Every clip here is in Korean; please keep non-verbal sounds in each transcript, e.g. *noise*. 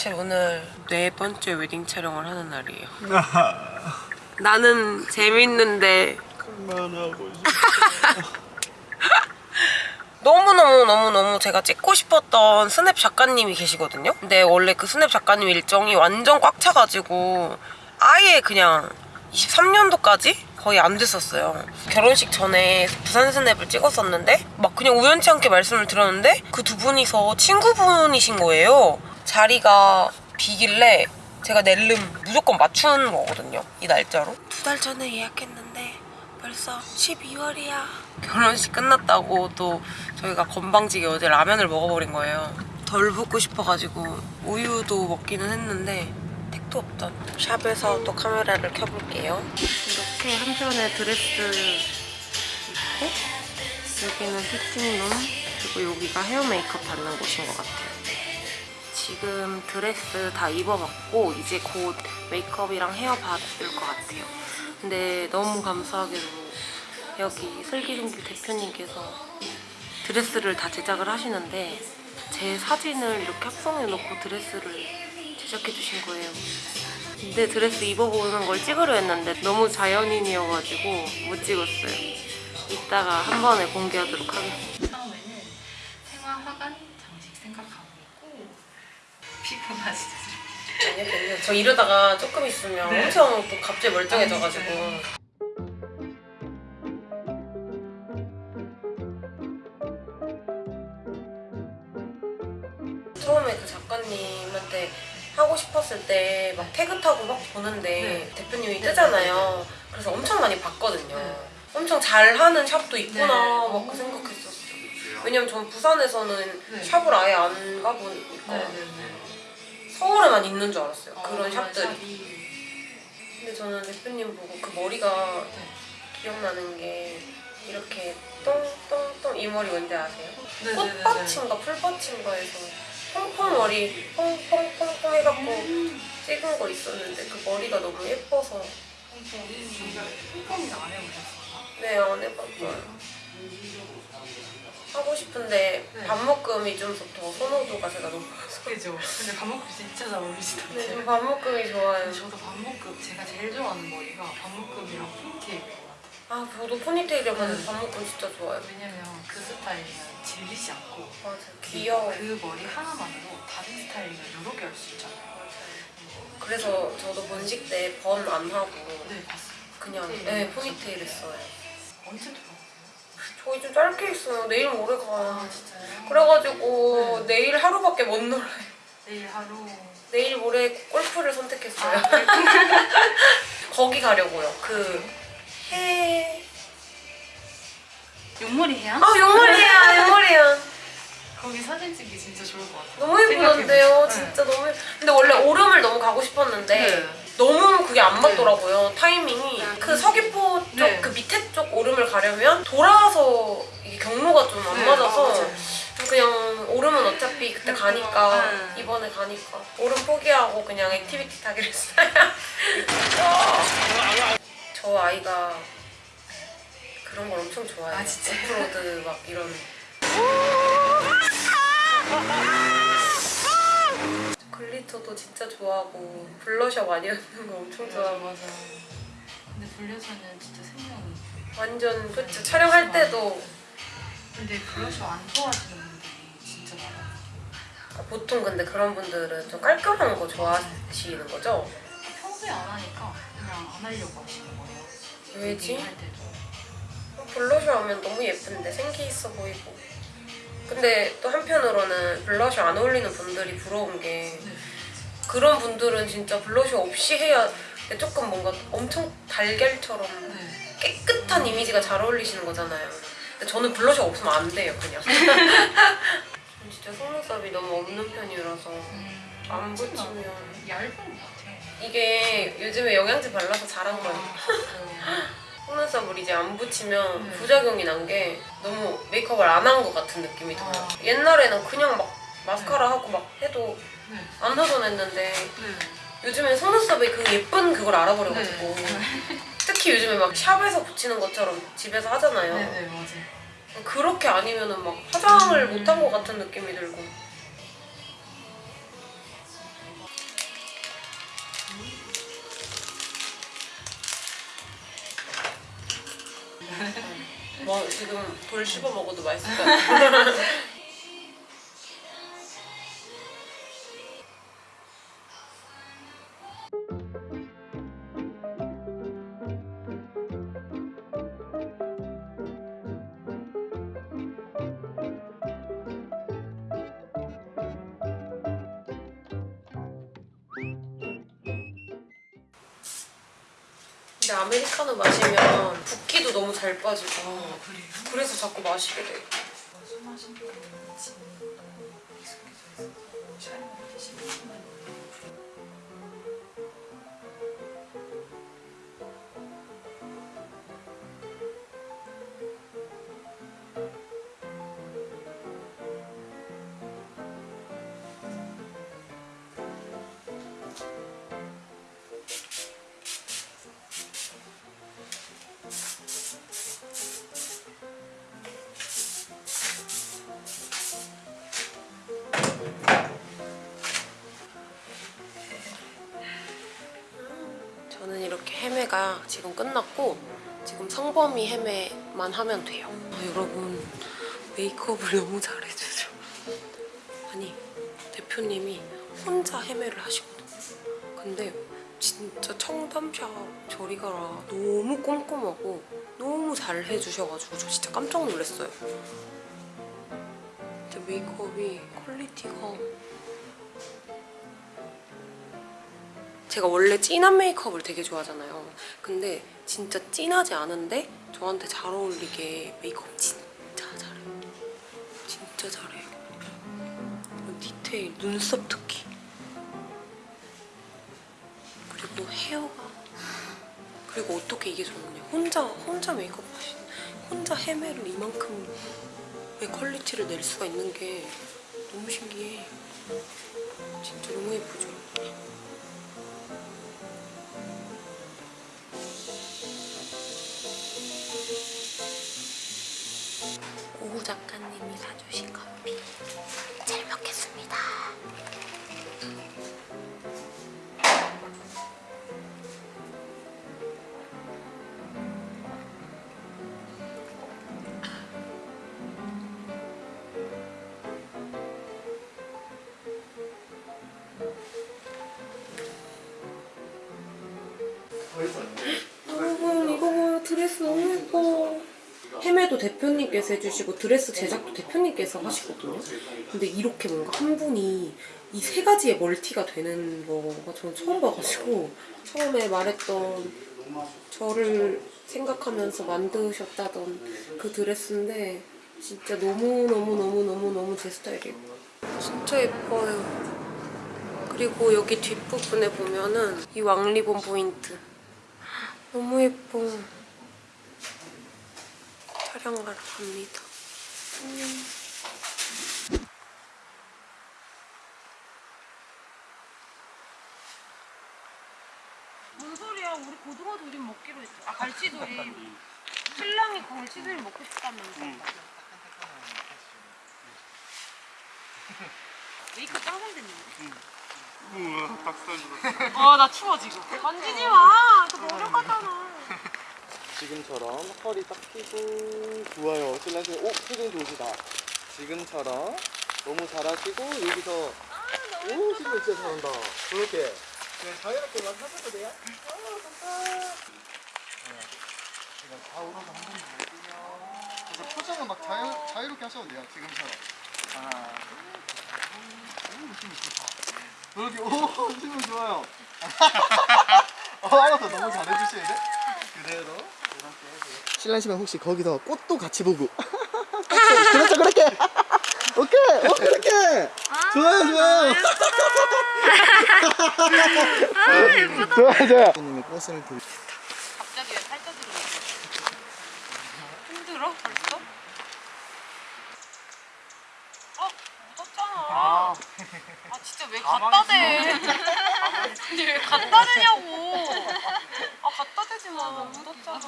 사실 오늘 네 번째 웨딩 촬영을 하는 날이에요. 나는 재밌는데 그만하고 *laughs* 너무너무너무너무 제가 찍고 싶었던 스냅 작가님이 계시거든요. 근데 원래 그 스냅 작가님 일정이 완전 꽉 차가지고 아예 그냥 23년도까지 거의 안 됐었어요. 결혼식 전에 부산 스냅을 찍었었는데 막 그냥 우연치 않게 말씀을 드렸는데 그 두 분이서 친구분이신 거예요. 자리가 비길래 제가 낼름 무조건 맞춘 거거든요. 이 날짜로. 두 달 전에 예약했는데 벌써 12월이야. 결혼식 끝났다고 또 저희가 건방지게 어제 라면을 먹어버린 거예요. 덜 붓고 싶어가지고 우유도 먹기는 했는데 택도 없던 샵에서 또 카메라를 켜볼게요. 이렇게 한편에 드레스 있고 여기는 피팅룸 그리고 여기가 헤어 메이크업 받는 곳인 것 같아요. 지금 드레스 다 입어봤고 이제 곧 메이크업이랑 헤어 받을 것 같아요. 근데 너무 감사하게도 여기 슬기종기 대표님께서 드레스를 다 제작을 하시는데 제 사진을 이렇게 합성해놓고 드레스를 제작해 주신 거예요. 근데 드레스 입어보는 걸 찍으려 했는데 너무 자연인이어가지고 못 찍었어요. 이따가 한 번에 공개하도록 하겠습니다. 처음에는 생화 화관 피부 맛이 아니요. 저 이러다가 조금 있으면 네. 엄청 또 갑자기 멀쩡해져가지고. 아, 처음에 그 작가님한테 하고 싶었을 때 막 태그 타고 막 보는데 네. 대표님이 뜨잖아요. 그래서 엄청 많이 봤거든요. 네. 엄청 잘하는 샵도 있구나 네. 막그 생각했었어요. 왜냐면 전 부산에서는 네. 샵을 아예 안 가보니까 서울에만 있는 줄 알았어요. 어, 그런 샵들이. 샵이 근데 저는 대표님 보고 그 머리가 네. 기억나는 게 이렇게 똥똥똥 이 머리 뭔지 아세요? 네네네네. 꽃받침과 풀받침과에서 퐁퐁 머리 퐁퐁퐁퐁 해갖고 찍은 거 있었는데 그 머리가 너무 예뻐서 폼폼이 안 해보셨어요? 네안 해봤어요. 하고 싶은데 네. 밥묶음이 좀 더 선호도가 제가 높아서 그죠? 근데 밥먹고 진짜 잘 어울리시던데 네, 저 밥묶음이 좋아요. 저도 밥먹고 제가 제일 좋아하는 머리가 밥먹음이랑 포니테일인 것 같아요 아 저도 포니테일이면 네. 밥묶음 진짜 좋아요. 왜냐면 그 스타일이면 질리지 않고 맞아 귀여워. 그 머리 하나만으로 다른 스타일링을 여러 개 할 수 있잖아요 그래서 저도 본식 때 번 안 하고 네 봤어요 그냥 포니테일 네, 포니테일 했어요. 언제? 저희 좀 짧게 했어요. 내일 모레 가요. 아 진짜요? 그래가지고 네. 내일 하루밖에 못 놀아요. 내일 하루 내일 모레 골프를 선택했어요. 아, 네. *laughs* *laughs* 거기 가려고요. 그 해... 용머리 해야? 아 용머리야 용머리야. 거기 사진 찍기 진짜 좋을 것 같아요 너무 예쁘던데요. 진짜 너무 예쁘... 근데 원래 오름을 너무 가고 싶었는데 네. 너무 그게 안 맞더라고요. 타이밍이. 그 서귀포 쪽 네. 그 밑에 쪽 오름을 가려면 돌아서 이게 경로가 좀안 네, 맞아서 아. 그냥 오름은 어차피 그때 그러니까, 가니까 네. 이번에 가니까 오름 포기하고 그냥 액티비티 타기로 했어요. *laughs* 저 아이가 그런 걸 엄청 좋아해요. 아, 진짜요? 오프로드 막 이런. *laughs* 글리터도 진짜 좋아하고 블러셔 많이 하는 거 엄청 맞아 좋아하고. 맞아. 근데 블러셔는 진짜 생명이 완전 그쵸. 촬영할 때도. 근데 블러셔 안 좋아하시는 분들이 진짜 많아요. 보통 근데 그런 분들은 좀 깔끔한 거 좋아하시는 거죠? 평소에 안 하니까 그냥 안 하려고 하시는 거예요. 왜지? 블러셔 하면 너무 예쁜데 생기 있어 보이고 근데 또 한편으로는 블러셔 안 어울리는 분들이 부러운 게 네. 그런 분들은 진짜 블러셔 없이 해야 조금 뭔가 엄청 달걀처럼 네. 깨끗한 이미지가 잘 어울리시는 거잖아요 근데 저는 블러셔 없으면 안 돼요 그냥 *laughs* 진짜 속눈썹이 너무 없는 편이라서 음, 안 붙이면 얇은 것 같아요 이게 요즘에 영양제 발라서 자란 거예요 어, *laughs* 속눈썹을 이제 안 붙이면 네. 부작용이 난 게 너무 메이크업을 안 한 것 같은 느낌이 들어요. 아. 옛날에는 그냥 막 마스카라 하고 막 해도 네. 안 허전했는데 네. 요즘엔 속눈썹에 그 예쁜 그걸 알아버려가지고 네. *laughs* 특히 요즘에 막 샵에서 붙이는 것처럼 집에서 하잖아요. 네네 맞아요 그렇게 아니면은 막 화장을 음. 못한 것 같은 느낌이 들고 뭐 지금 돌 씹어 먹어도 맛있을 것 같아. 근 *laughs* 마시면 붓기도 너무 잘 빠지고 그래요? 그래서 자꾸 마시게 돼. 술 마신 지금 너무 익숙해져 촬영할 때 심심한 저 헤매가 지금 끝났고 지금 성범이 헤매만 하면 돼요. 아, 여러분 메이크업을 너무 잘해주죠. 아니 대표님이 혼자 헤매를 하시거든요. 근데 진짜 청담샵 저리 가라 너무 꼼꼼하고 너무 잘 해주셔가지고 저 진짜 깜짝 놀랐어요. 진짜 메이크업이 퀄리티가 제가 원래 진한 메이크업을 되게 좋아하잖아요. 근데 진짜 진하지 않은데 저한테 잘 어울리게 메이크업 진짜 잘해요. 진짜 잘해요. 디테일, 눈썹 특히. 그리고 헤어가. 그리고 어떻게 이게 좋냐. 혼자, 혼자 메이크업 하신, 혼자 헤매를 이만큼의 퀄리티를 낼 수가 있는 게 너무 신기해. 진짜 너무 예쁘죠? 오후 작가님이 사주신 커피 잘 먹겠습니다. 대표님께서 해주시고 드레스 제작도 대표님께서 하시거든요. 근데 이렇게 뭔가 한 분이 이 세 가지의 멀티가 되는 거가 저는 처음 봐가지고 처음에 말했던 저를 생각하면서 만드셨다던 그 드레스인데 진짜 너무너무너무너무너무 제 스타일이에요. 진짜 예뻐요. 그리고 여기 뒷부분에 보면은 이 왕리본 포인트. 너무 예뻐. 촬영하러 갑니다. 안녕. 뭔 소리야? 우리 고등어 조림 먹기로 했죠. 아 갈치 조림. 신랑이 갈치 조림 먹고 싶다면서. 메이크 짱 잘됐는데. 우와 닭살 들었어 아 나 추워 지금. 만지지 마. 저 노력 같잖아. 지금처럼 허리 딱 펴고 좋아요. 신랑님 오 표정 좋으시다. 지금처럼 너무 잘하시고 여기서 오 지금 진짜 잘한다. 그렇게. 그냥 자유롭게만 하셔도 돼요. 아 감사합니다. 지금 좌우로 한번 보여주면 그래서 표정은 막 자유, 자유롭게 하셔도 돼요 지금처럼. 하나 둘오 느낌 좋다. 그렇게 오 느낌 좋아요. *laughs* 어 알아서 너무 잘해주시는데? 그대로 신랑씨는 혹시 거기서 꽃도 같이 보고 그렇죠 그렇게 오케이 오 그렇게 좋아요 좋아요 좋아요 좋아요 님의 꽃을 들 갑자기 왜 팔자 들어? 힘들어 벌써? 어 묻었잖아. 아, 진짜 왜 갖다 대? 아니 왜 갖다 대냐고? 아 갖다 대지 마. 묻었잖아.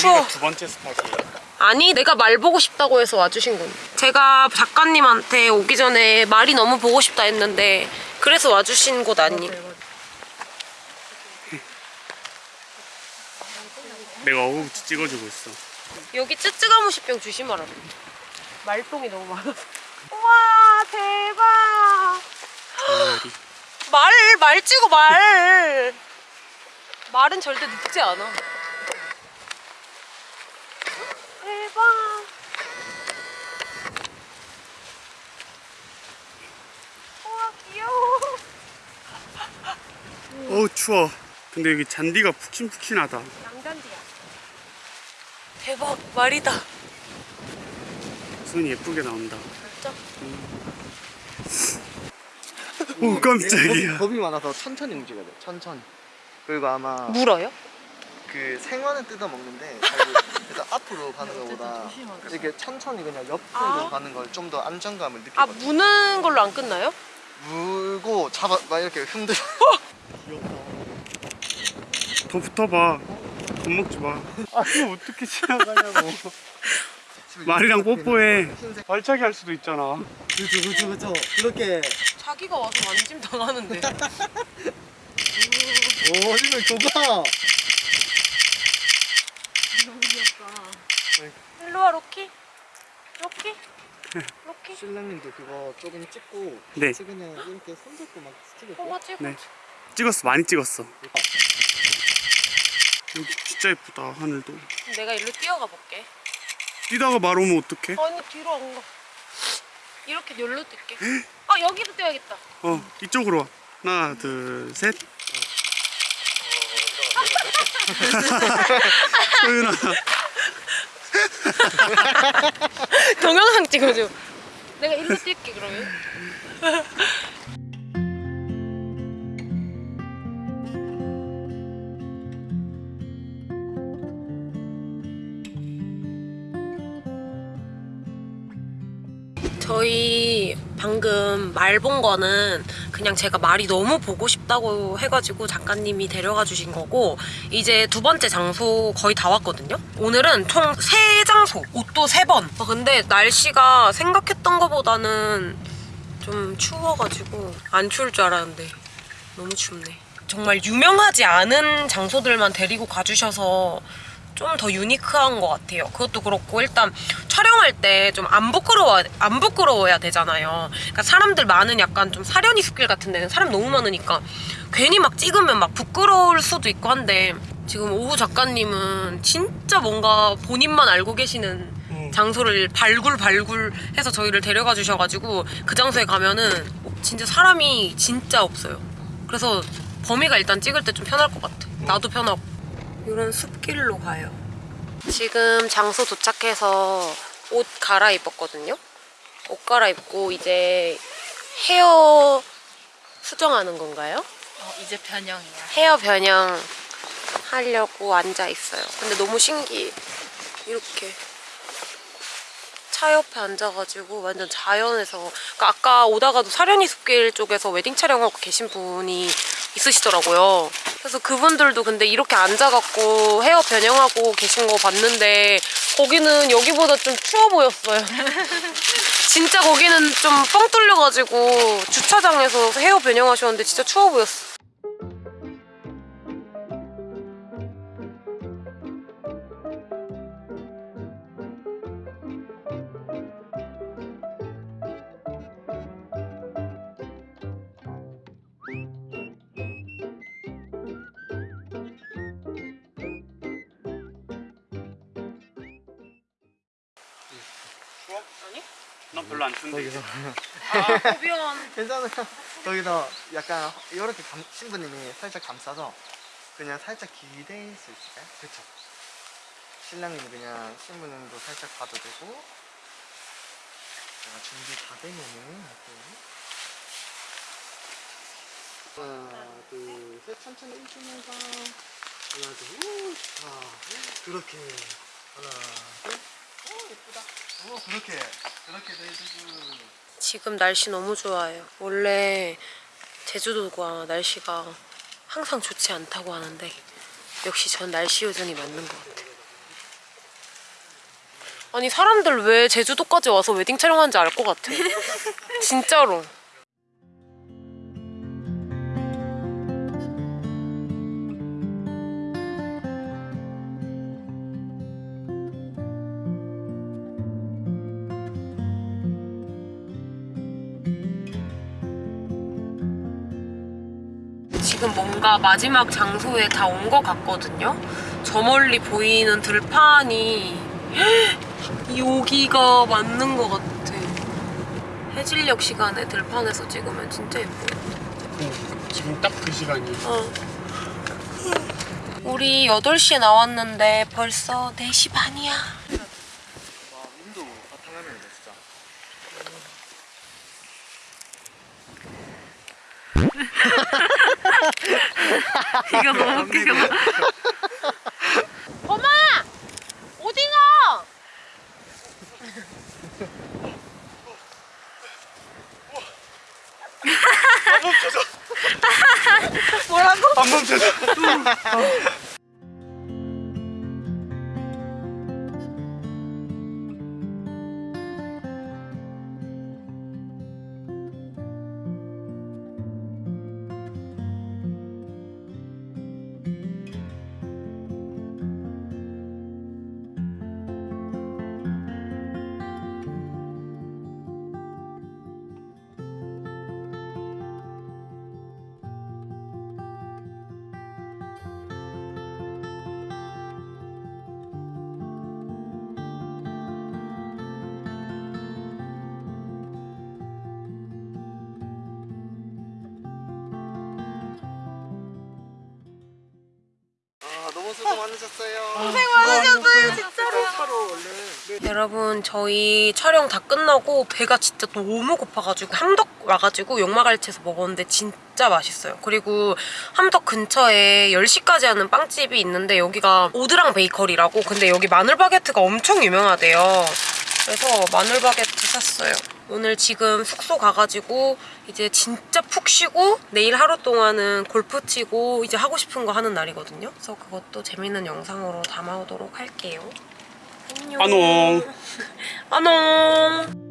추워. 두 번째 스팟이에요. 아니 내가 말 보고 싶다고 해서 와주신 건 제가 작가님한테 오기 전에 말이 너무 보고 싶다 했는데 그래서 와주신 곳 아니 내가 어묵지 찍어주고 있어. 여기 쯔쯔가무시병 조심하라 말똥이 너무 많아서 우와 대박. *gasps* 말, 말 찍어 말 말은 절대 늙지 않아 대박 우와 귀여워 어우 추워. 근데 여기 잔디가 푹신푹신하다. 양잔디야 대박 말이다 손이 예쁘게 나온다. 진짜? 오 깜짝이야. 겁이 많아서 천천히 움직여야 돼. 천천히. 그리고 아마 물어요? 그 생화는 뜯어 먹는데 그래서 *laughs* 앞으로 가는 것보다 이렇게 천천히 그냥 옆으로 아. 가는 걸 좀 더 안정감을 아 느끼거든. 무는 걸로 안 끝나요? 물고 잡아 막 이렇게 흔들어. 더 붙어봐. 겁먹지 마. 아 이거 어떻게 지나가냐고. *laughs* 말이랑 뽀뽀해. 발차기 할 수도 있잖아. 그렇죠 그렇죠 그렇죠. 그렇게. 자기가 와서 만짐 당하는데 *laughs* 오 이거 좋다. 일로와 로키 로키 로키 신랑님도 그거 조금 찍고 네. 그냥 이렇게 손잡고 막 찍을게요. 뭐가 찍어 네. 찍었어 많이 찍었어. 여기 진짜 예쁘다 하늘도. 내가 일로 뛰어가 볼게 뛰다가 말 오면 어떡해? 아니 뒤로 안가 이렇게 열로 뛸게 아 여기도 뛰어야겠다 어 이쪽으로 와. 하나 둘 셋. 소윤아 *laughs* 동영상 찍어줘 내가 일로 뛸게 그러면 *laughs* 저희 방금 말 본 거는 그냥 제가 말이 너무 보고 싶다고 해가지고 작가님이 데려가 주신 거고 이제 두 번째 장소 거의 다 왔거든요. 오늘은 총 세 장소 옷도 세번. 아, 근데 날씨가 생각했던 것보다는 좀 추워가지고 안 추울 줄 알았는데 너무 춥네. 정말 유명하지 않은 장소들만 데리고 가주셔서 좀 더 유니크한 것 같아요. 그것도 그렇고 일단 촬영할 때 좀 안 부끄러워 안 부끄러워야 되잖아요. 그러니까 사람들 많은 약간 좀 사려니 숲길 같은 데는 사람 너무 많으니까 괜히 막 찍으면 막 부끄러울 수도 있고 한데 지금 오후 작가님은 진짜 뭔가 본인만 알고 계시는 장소를 발굴발굴 해서 저희를 데려가 주셔가지고 그 장소에 가면은 진짜 사람이 진짜 없어요. 그래서 범이가 일단 찍을 때 좀 편할 것 같아. 나도 편하고. 이런 숲길로 가요. 지금 장소 도착해서 옷 갈아입었거든요. 옷 갈아입고 이제 헤어 수정하는 건가요? 어, 이제 변형이야. 헤어 변형 하려고 앉아 있어요. 근데 너무 신기해. 이렇게 차 옆에 앉아가지고 완전 자연에서 그러니까 아까 오다가도 사려니 숲길 쪽에서 웨딩 촬영하고 계신 분이 있으시더라고요. 그래서 그분들도 근데 이렇게 앉아갖고 헤어 변형하고 계신 거 봤는데 거기는 여기보다 좀 추워 보였어요. *laughs* 진짜 거기는 좀 뻥 뚫려가지고 주차장에서 헤어 변형하셨는데 진짜 추워 보였어. 아니? 난 별로 안 추운데. 여기서 아, 고비원. *laughs* 괜찮아요. 여기서 약간 이렇게 감, 신부님이 살짝 감싸서 그냥 살짝 기대일 수 있을까요? 그렇죠. 신랑님이 그냥 신부님도 살짝 봐도 되고 제가 준비 다 되면은 하나 둘셋 천천히 일주면서 하나 둘 좋다 그렇게 하나 둘 오 예쁘다 오 그렇게 그렇게 해주고 지금 날씨 너무 좋아요. 원래 제주도가 날씨가 항상 좋지 않다고 하는데 역시 전 날씨 요정이 맞는 것 같아요. 아니 사람들 왜 제주도까지 와서 웨딩 촬영하는지 알 것 같아. 진짜로. 지금 뭔가 마지막 장소에 다 온 것 같거든요. 저 멀리 보이는 들판이 *gasps* 여기가 맞는 것 같아. 해질녘 시간에 들판에서 찍으면 진짜 예뻐요. 지금 딱 그 시간이. 어. 우리 8시에 나왔는데 벌써 4시 반이야. 와 윈도 바탕화면이다 진짜. *laughs* 이거 너무 웃기다. 엄마! 오징어! *laughs* 뭐라고? 안 멈춰져. *laughs* 많으셨어요. 고생 많으셨어요, 진짜로. 차로 얼른. 여러분 저희 촬영 다 끝나고 배가 진짜 너무 고파가지고 함덕 와가지고 용마갈치에서 먹었는데 진짜 맛있어요 그리고 함덕 근처에 10시까지 하는 빵집이 있는데 여기가 오드랑 베이커리라고 근데 여기 마늘 바게트가 엄청 유명하대요 그래서 마늘 바게트 샀어요 오늘 지금 숙소 가가지고 이제 진짜 푹 쉬고 내일 하루 동안은 골프 치고 이제 하고 싶은 거 하는 날이거든요. 그래서 그것도 재밌는 영상으로 담아오도록 할게요. 안녕. 안녕. *laughs* 안녕